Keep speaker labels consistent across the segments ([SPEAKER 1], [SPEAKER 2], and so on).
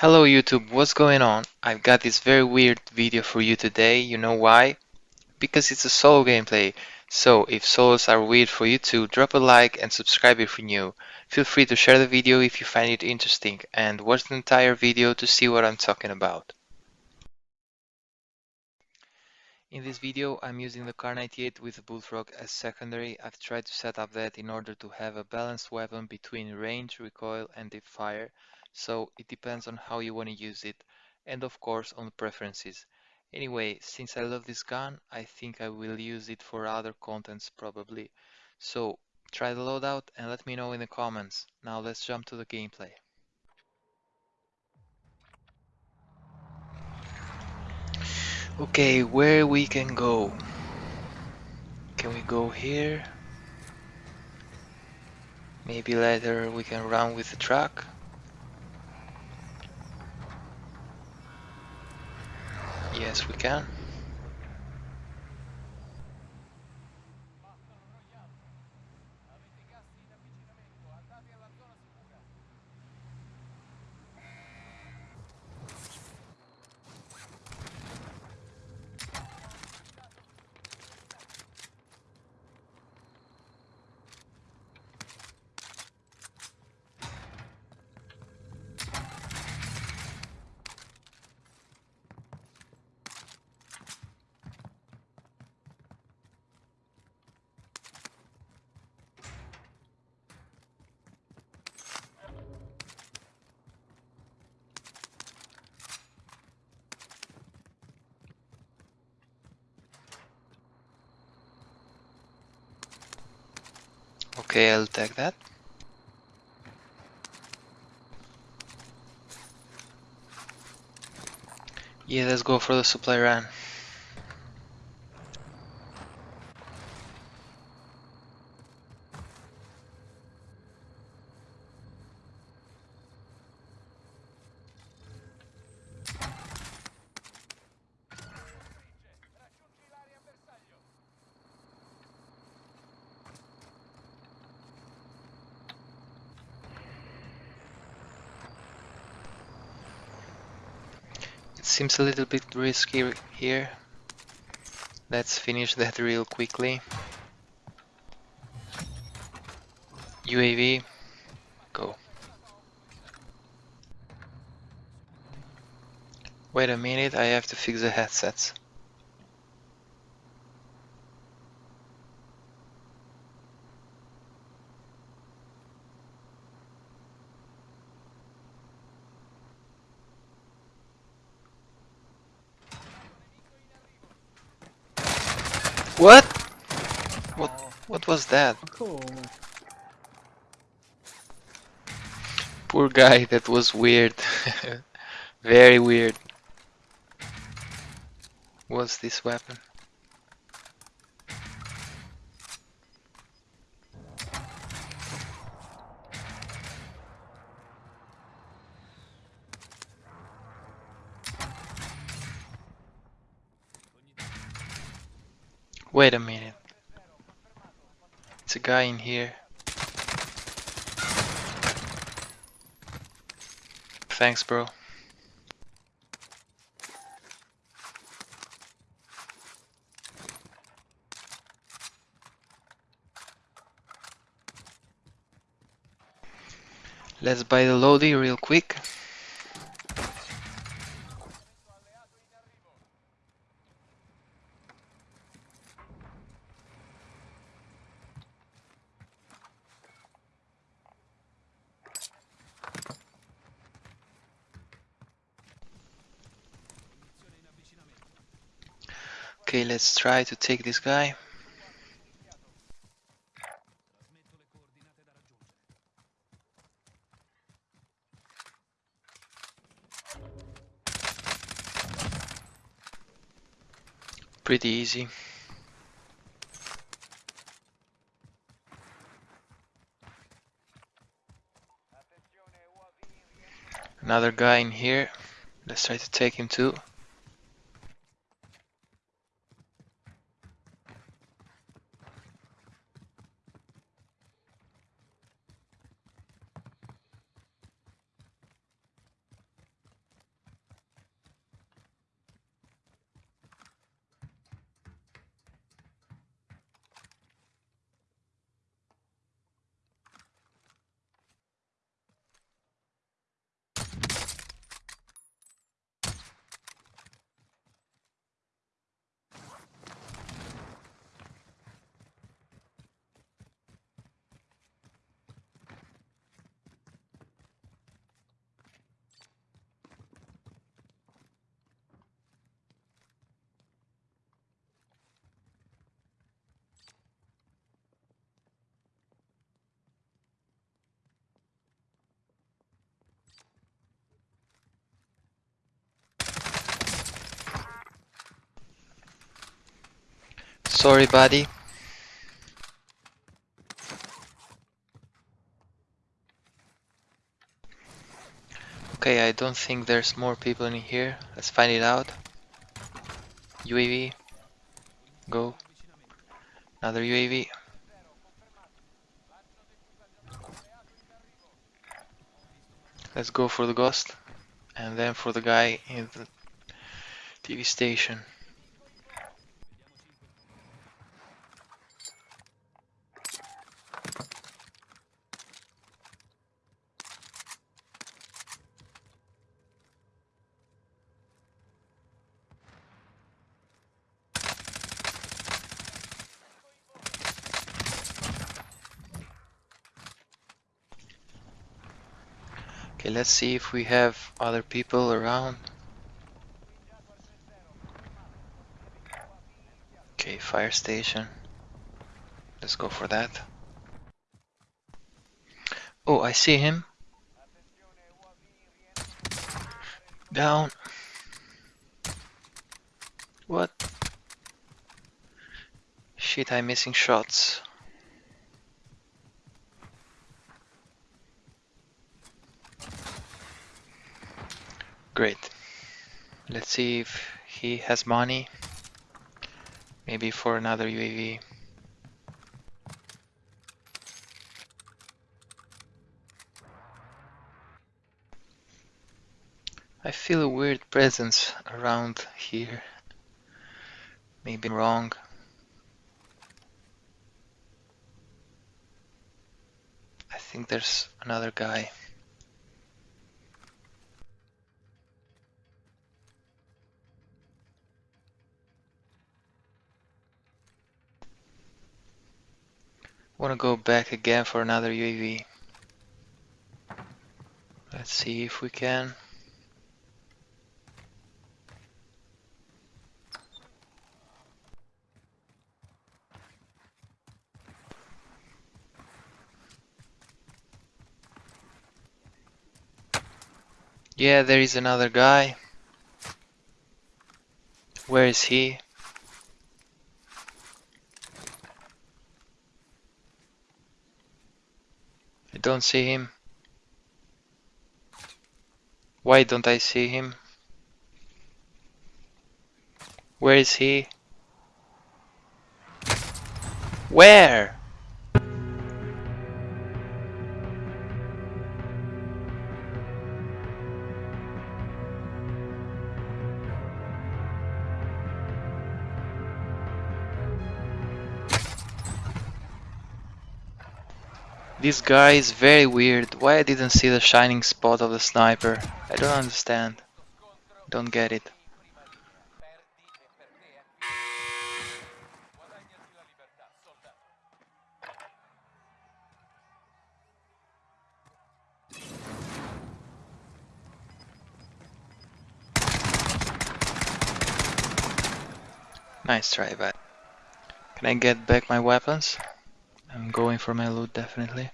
[SPEAKER 1] Hello YouTube, what's going on? I've got this very weird video for you today, you know why? Because it's a solo gameplay. So if solos are weird for you too, drop a like and subscribe if you're new. Feel free to share the video if you find it interesting and watch the entire video to see what I'm talking about. In this video I'm using the Kar 98 with the Bullfrog as secondary. I've tried to set up that in order to have a balanced weapon between range, recoil and deep fire so it depends on how you want to use it and of course on preferences. Anyway, since I love this gun, I think I will use it for other contents probably. So try the loadout and let me know in the comments. Now let's jump to the gameplay. Okay, where we can go? Can we go here? Maybe later we can run with the truck? Yes, we can. Okay, I'll take that. Yeah, let's go for the supply run. Seems a little bit risky here. Let's finish that real quickly. UAV, go. Wait a minute, I have to fix the headsets. What? What? Oh. What was that?
[SPEAKER 2] Oh, cool.
[SPEAKER 1] Poor guy, that was weird. Very weird. What's this weapon? Wait a minute. It's a guy in here. Thanks, bro. Let's buy the Lodi real quick. Okay, let's try to take this guy. Pretty easy. Another guy in here. Let's try to take him too. Sorry, buddy. Okay, I don't think there's more people in here. Let's find it out. UAV. Go. Another UAV. Let's go for the ghost. And then for the guy in the TV station. Okay, let's see if we have other people around. Okay, fire station. Let's go for that. Oh, I see him. Down. What? Shit, I'm missing shots. Great. Let's see if he has money. Maybe for another UAV. I feel a weird presence around here. Maybe wrong. I think there's another guy. Want to go back again for another UAV. Let's see if we can. Yeah, there is another guy. Where is he? I don't see him. Why don't I see him? Where is he? Where? This guy is very weird. Why I didn't see the shining spot of the sniper? I don't understand. Don't get it. Nice try, but can I get back my weapons? Going for my loot definitely.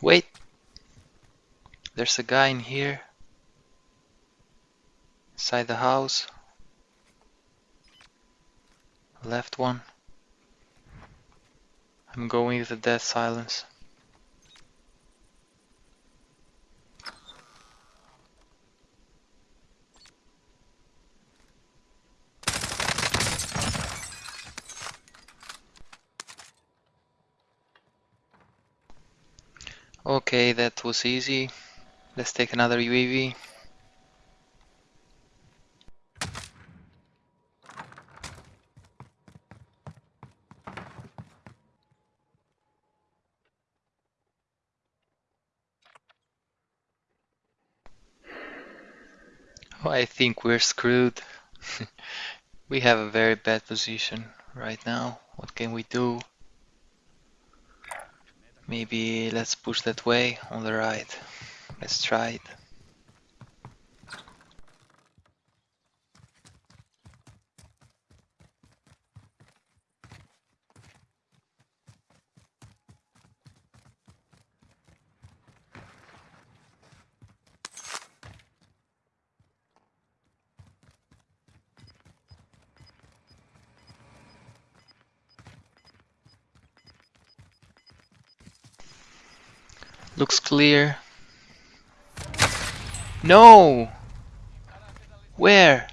[SPEAKER 1] Wait! There's a guy in here. Inside the house. Left one. I'm going with the dead silence. Okay, that was easy. Let's take another UAV. I think we're screwed. we have a very bad position right now. What can we do? Maybe let's push that way on the right. Let's try it. Looks clear. No! Where?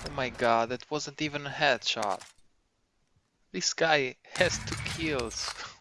[SPEAKER 1] Oh my god, that wasn't even a headshot. This guy has two kills.